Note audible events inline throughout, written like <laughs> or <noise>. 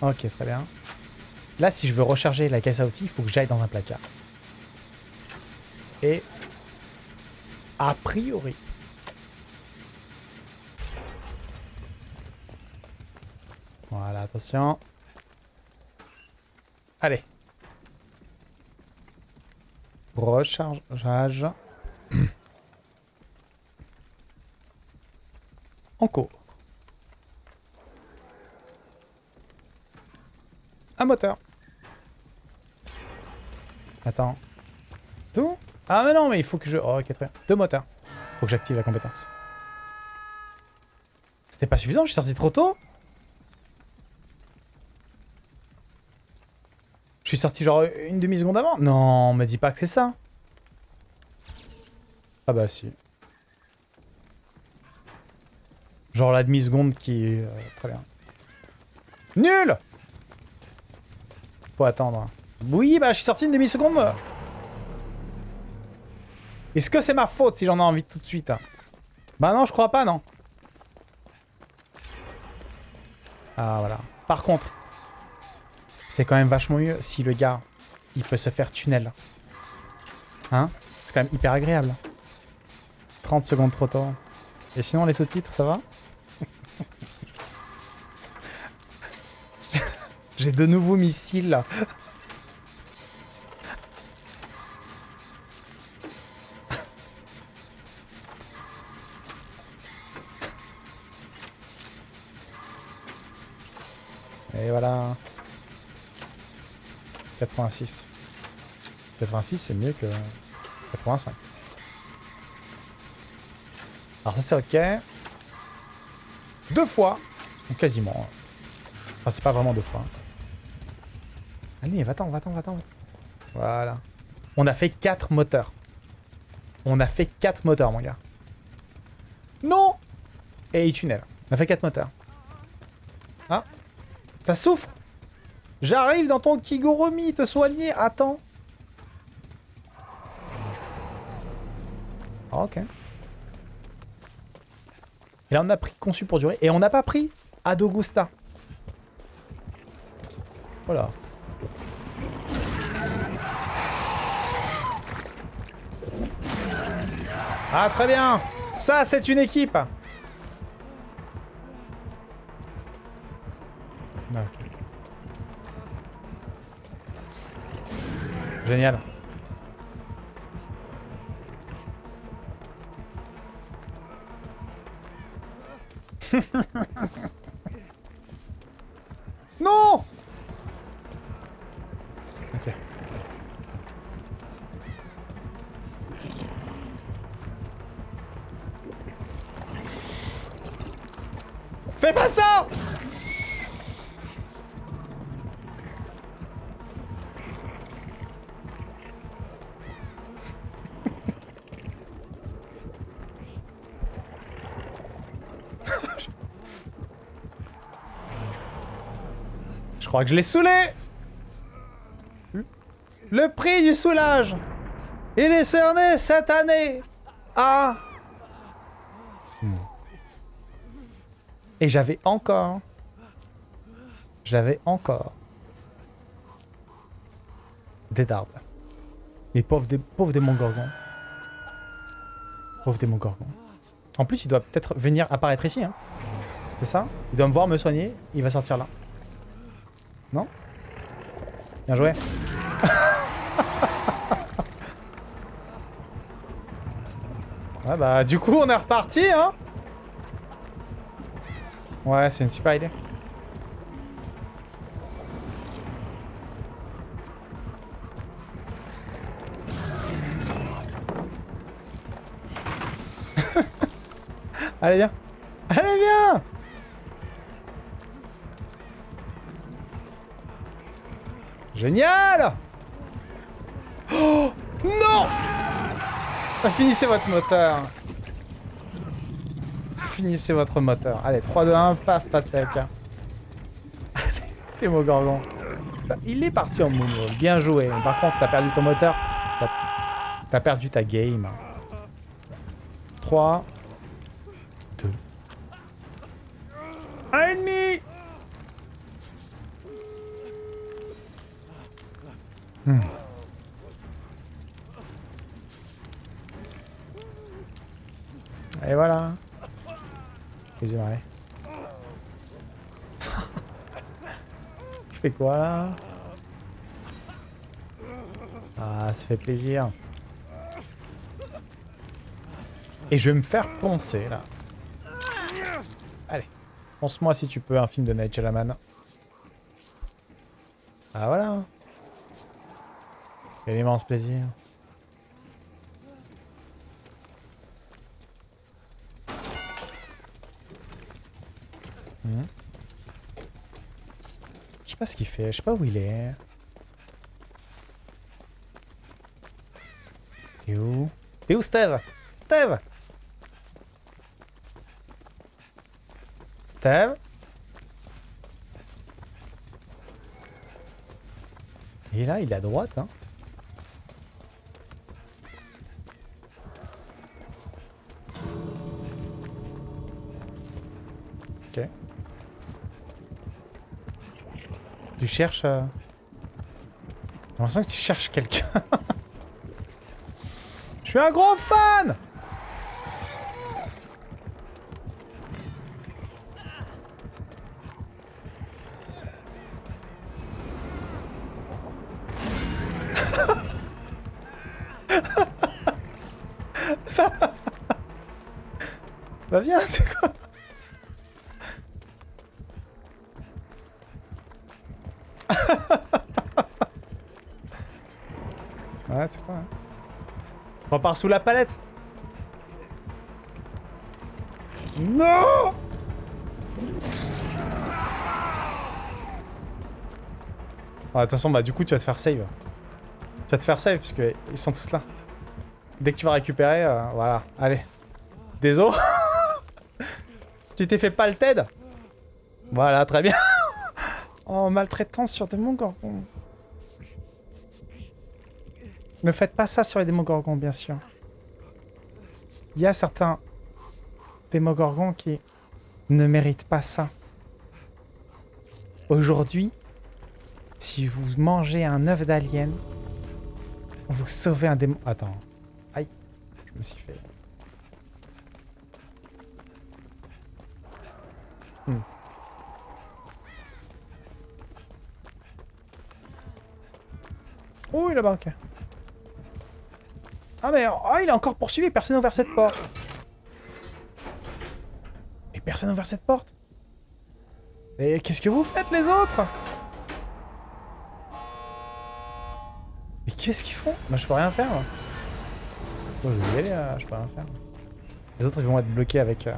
Ok, très bien. Là, si je veux recharger la caisse à outils, il faut que j'aille dans un placard. Et... A priori... Voilà, attention. Allez. Rechargeage. En. Un moteur. Attends. Tout? Ah mais non, mais il faut que je... Oh, ok, très. Deux moteurs. Faut que j'active la compétence. C'était pas suffisant, je suis sorti trop tôt Je suis sorti genre une demi-seconde avant Non, me dis pas que c'est ça. Ah bah si. Genre la demi-seconde qui... Euh, très bien. Nul Faut attendre. Oui, bah je suis sorti une demi-seconde. Est-ce que c'est ma faute si j'en ai envie tout de suite Bah non, je crois pas, non. Ah, voilà. Par contre, c'est quand même vachement mieux si le gars, il peut se faire tunnel. Hein? C'est quand même hyper agréable. 30 secondes trop tôt. Et sinon, les sous-titres, ça va? J'ai de nouveaux missiles. Et voilà. 86. 86, c'est mieux que 85. Alors ça, c'est OK. Deux fois. Ou quasiment. Enfin, c'est pas vraiment deux fois. Allez, va-t'en, va-t'en, va-t'en. Voilà. On a fait 4 moteurs. On a fait 4 moteurs, mon gars. Non Et il tunnel. On a fait 4 moteurs. Ah Ça souffre J'arrive dans ton Kigurumi te soigner. Attends. Ah, ok. Et là, on a pris conçu pour durer. Et on n'a pas pris Adogusta. Voilà. Ah, très bien. Ça, c'est une équipe. Génial. <laughs> non Je crois que je l'ai saoulé. Le prix du soulage Il est cerné cette année Ah Et j'avais encore... J'avais encore... Des darbes. Les pauvres, pauvres démons gorgons. Pauvres démons gorgons. En plus, il doit peut-être venir apparaître ici. Hein. C'est ça? Il doit me voir me soigner. Il va sortir là. Non? Bien joué. <laughs> ouais bah du coup on est reparti hein Ouais c'est une super idée. <laughs> Allez viens Allez viens Génial Oh Non Finissez votre moteur. Finissez votre moteur. Allez, 3, 2, 1, paf, pastèque. Allez, <laughs> Démogorgon. Bah, il est parti en moonwall. Bien joué. Par contre, t'as perdu ton moteur. T'as perdu ta game. 3, 2, 1 et demi Hmm. Et voilà. Excusez-moi. Tu fais quoi là? Ah, ça fait plaisir. Et je vais me faire poncer là. Allez, ponce-moi si tu peux un film de Night Shyamalan. Ah voilà. Quel immense plaisir. Pas ce qu'il fait, je sais pas où il est. T'es où? T'es où Steve? Steve? Steve? Et là, il est à droite, hein? Tu cherches... Euh... J'ai l'impression que tu cherches quelqu'un. <laughs> Je suis un gros fan Bah viens, c'est quoi Hein. Repars sous la palette Non Ah, de toute façon, bah du coup, tu vas te faire save. Tu vas te faire save, parce ils sont tous là. Dès que tu vas récupérer, euh, voilà. Allez. Désolé. <laughs> tu t'es fait pas le TED Voilà, très bien. <laughs> oh, maltraitance sur des gorgons. Ne faites pas ça sur les démogorgons, bien sûr. Il y a certains démogorgons qui ne méritent pas ça. Aujourd'hui, si vous mangez un œuf d'alien, vous sauvez un démon... Attends. Aïe. Je me suis fait... Hmm. Oh, il là-bas, ok. Ah mais oh, il est encore poursuivi, personne n'a ouvert cette porte. Et personne n'a ouvert cette porte. Et qu'est-ce que vous faites les autres? Mais qu'est-ce qu'ils font? Moi je peux rien faire. je vais y aller, euh, je peux rien faire. Les autres ils vont être bloqués avec euh,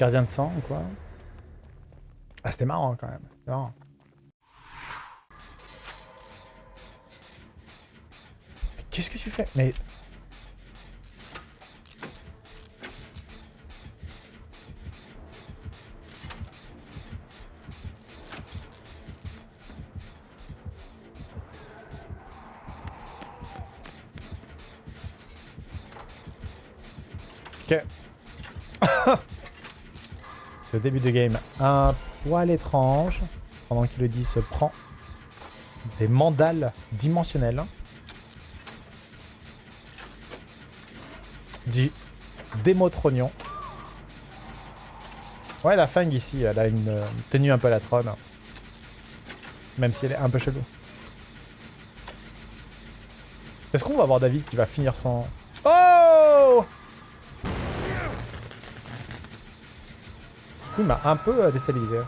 gardien de sang ou quoi. Ah c'était marrant quand même. Marrant. Qu'est-ce que tu fais? Mais... Ok. <laughs> C'est le début de game un poil étrange. Pendant qu'il le dit, se prend des mandales dimensionnelles. Du Démotronion. Ouais, la Fang ici, elle a une, tenue un peu la trône. Même si elle est un peu chelou. Est-ce qu'on va voir David qui va finir son... Oh Il m'a un peu euh, déstabilisé.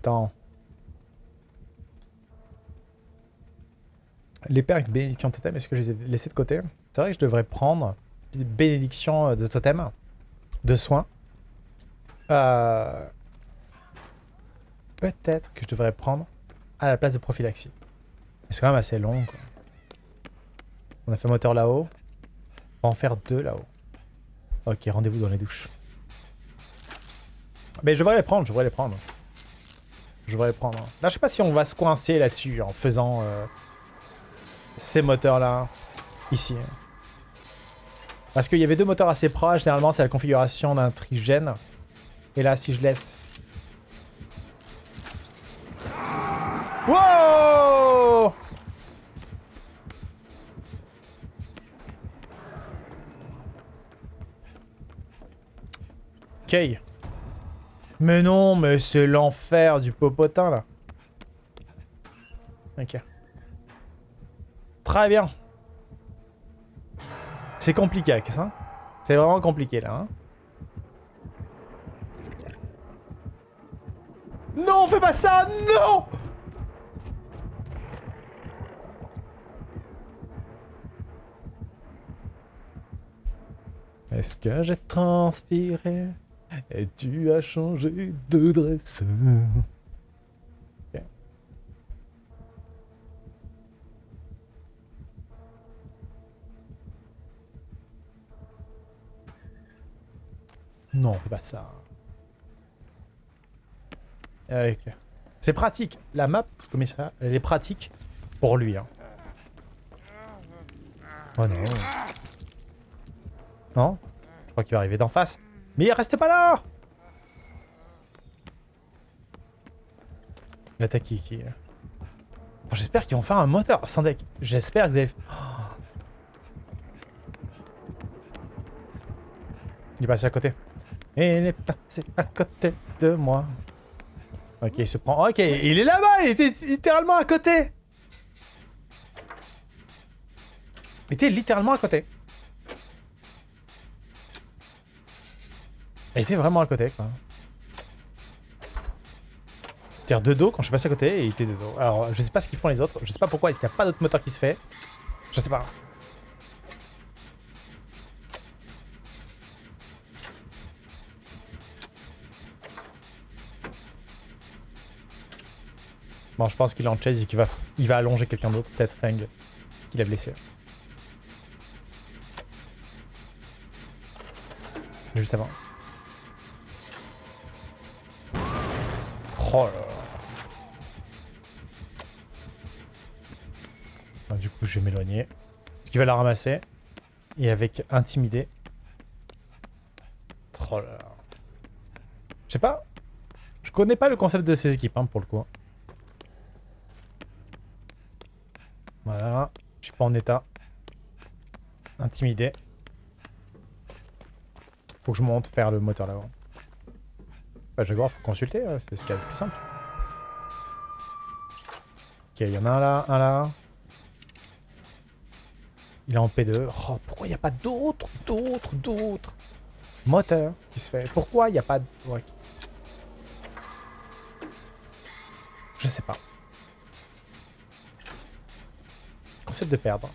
Temps. Les perks bénédiction totem, est-ce que je les ai laissés de côté? C'est vrai que je devrais prendre bénédiction de totem, de soins. Euh, peut-être que je devrais prendre à la place de prophylaxie. C'est quand même assez long. On a fait moteur là-haut. On va en faire deux là-haut. Ok, rendez-vous dans les douches. Mais je devrais les prendre, je devrais les prendre. Je les prendre. Là, je sais pas si on va se coincer là-dessus en faisant euh, ces moteurs-là, ici. Parce qu'il y avait deux moteurs assez proches, généralement c'est la configuration d'un trigène. Et là, si je laisse... Wow Ok. Mais non, mais c'est l'enfer du popotin, là. Ok. Très bien. C'est compliqué ça. C'est vraiment compliqué, là. Hein. non, fais pas ça Non Est-ce que j'ai transpiré? Et tu as changé de dresseur. Non, fais pas ça. C'est pratique. La map, comme ça, elle est pratique pour lui. Hein. Oh non. Non? Je crois qu'il va arriver d'en face. Mais restez pas là L'attaque qui... qui... J'espère qu'ils vont faire un moteur sans deck. J'espère que vous allez... Il est passé à côté. Il est passé à côté de moi. Ok, il se prend... Ok, il est là-bas Il était littéralement à côté Il était littéralement à côté. Elle était vraiment à côté, quoi. Tire de dos quand je suis passé à côté et il était de dos. Alors, je sais pas ce qu'ils font les autres. Je sais pas pourquoi. Est-ce qu'il n'y a pas d'autre moteur qui se fait? Je sais pas. Bon, je pense qu'il est en chase et qu'il va, il va allonger quelqu'un d'autre. Peut-être Fang, qu'il a blessé. Juste avant. Oh là. du coup, je vais m'éloigner. Parce qu'il va la ramasser. Et avec intimider. Oh. Je sais pas. Je connais pas le concept de ces équipes, hein, pour le coup. Voilà. Je suis pas en état. Intimider. Faut que je monte faire le moteur là-bas. Bah, voir, faut consulter, c'est ce qu'il y a de plus simple. Ok, il y en a un là, un là. Il est en P2. Oh, pourquoi il n'y a pas d'autres, d'autres, d'autres moteurs qui se fait? Pourquoi il n'y a pas de... Je sais pas. Concept de perdre.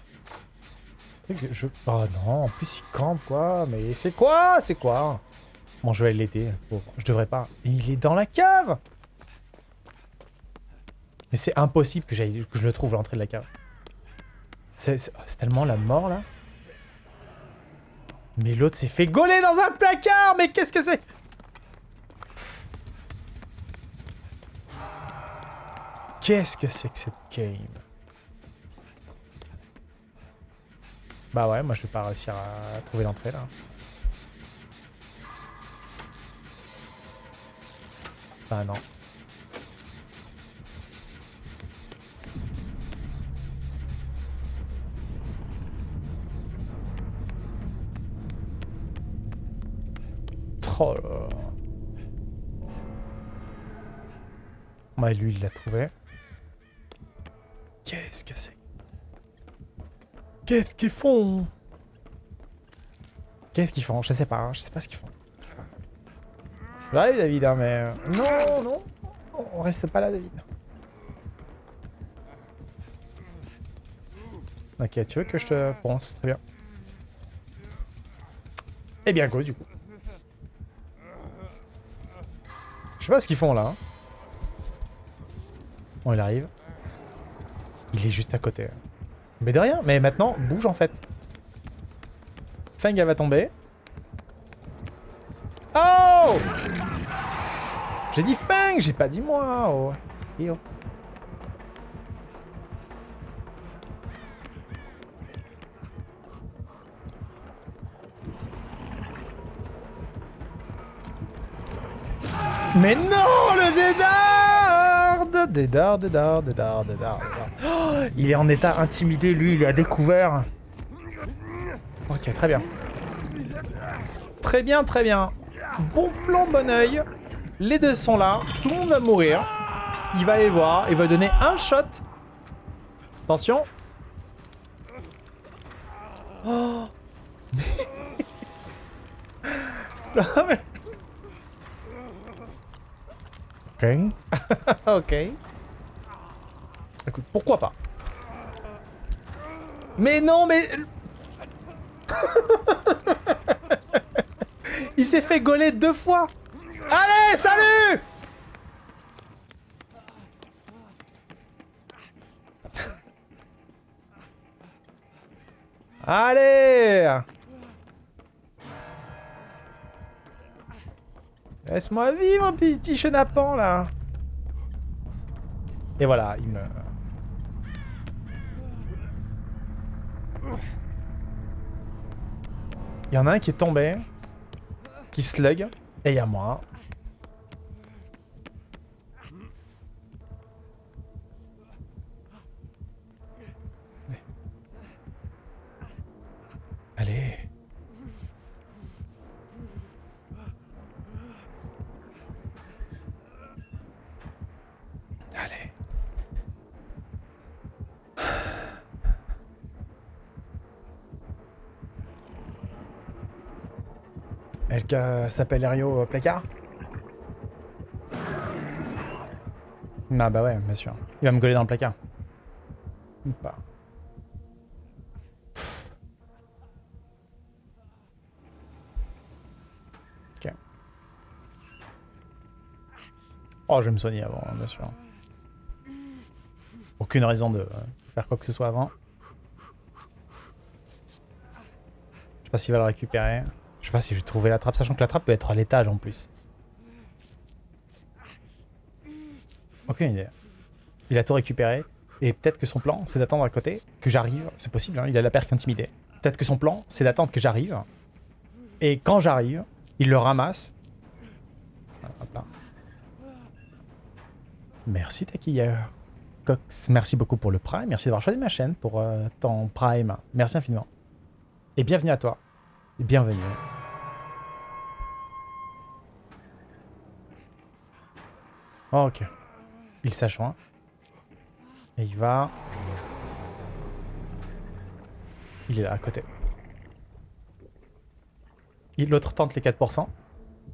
Je... Oh non, en plus il campe quoi. Mais c'est quoi? C'est quoi? Bon, je vais l'été. je devrais pas. Il est dans la cave Mais c'est impossible que, que je le trouve l'entrée de la cave. C'est tellement la mort, là. Mais l'autre s'est fait gauler dans un placard Mais qu'est-ce que c'est Qu'est-ce que c'est que cette game? Bah ouais, moi je vais pas réussir à trouver l'entrée, là. Ah non. Oh. Bah lui il l'a trouvé. Qu'est-ce que c'est Qu'est-ce qu'ils font? Qu'est-ce qu'ils font? Je sais pas, je sais pas ce qu'ils font. Ouais, David, hein, mais... Euh, non, non On reste pas là, David. Ok, tu veux que je te pense Très bien. Eh bien, go, du coup. Je sais pas ce qu'ils font, là. Hein. Bon, il arrive. Il est juste à côté. Mais de rien. Mais maintenant, bouge, en fait. Feng, elle va tomber. Oh J'ai dit Feng, j'ai pas dit moi. Oh. Oh. Mais non, le Dédard Dédard, Dédard, Dédard, Dédard, oh, Il est en état intimidé, lui, il a découvert. Ok, très bien. Très bien, très bien. Bon plan, bon oeil. Les deux sont là. Tout le monde va mourir. Il va aller le voir. Il va donner un shot. Attention. Oh. <laughs> Ok. <laughs> ok. Écoute, pourquoi pas? Mais non, mais... <laughs> Il s'est fait gauler deux fois Allez, salut Allez Laisse-moi vivre, petit, chenapan, là Et voilà, il me... Il y en a un qui est tombé, qui slug, et il y a moi. Allez. Allez. Elle s'appelle Erio euh, Placard Ah bah ouais, bien sûr. Il va me coller dans le placard. Ou pas. Ok. Oh, je vais me soigner avant, hein, bien sûr. Aucune raison de faire quoi que ce soit avant. Je sais pas s'il va le récupérer. Je sais pas si je vais trouver la trappe, sachant que la trappe peut être à l'étage en plus. Aucune idée. Il a tout récupéré. Et peut-être que son plan, c'est d'attendre à côté, que j'arrive. C'est possible, hein, il a la perque intimidée. Peut-être que son plan, c'est d'attendre que j'arrive. Et quand j'arrive, il le ramasse. Hop là. Merci taquilleur. Cox, merci beaucoup pour le Prime. Merci d'avoir choisi ma chaîne pour euh, ton Prime. Merci infiniment. Et bienvenue à toi. Bienvenue. ok. Il s'ajoint. Et il va... Il est là, à côté. L'autre tente les 4%.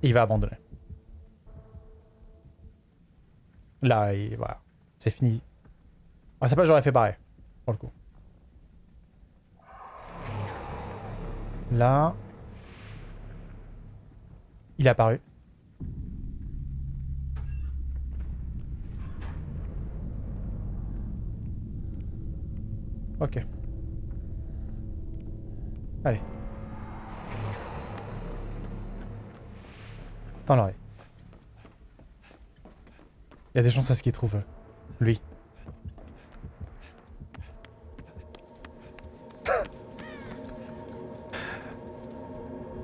Et il va abandonner. Là, il... voilà. C'est fini. Ah, ça pas j'aurais fait pareil. Pour le coup. Là... Il est apparu. Ok. Allez. Dans l'oreille. Il y a des chances à ce qu'il trouve lui.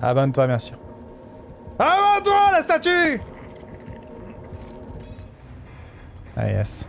Abonne-toi, merci. Abonne-toi, la statue Ah yes.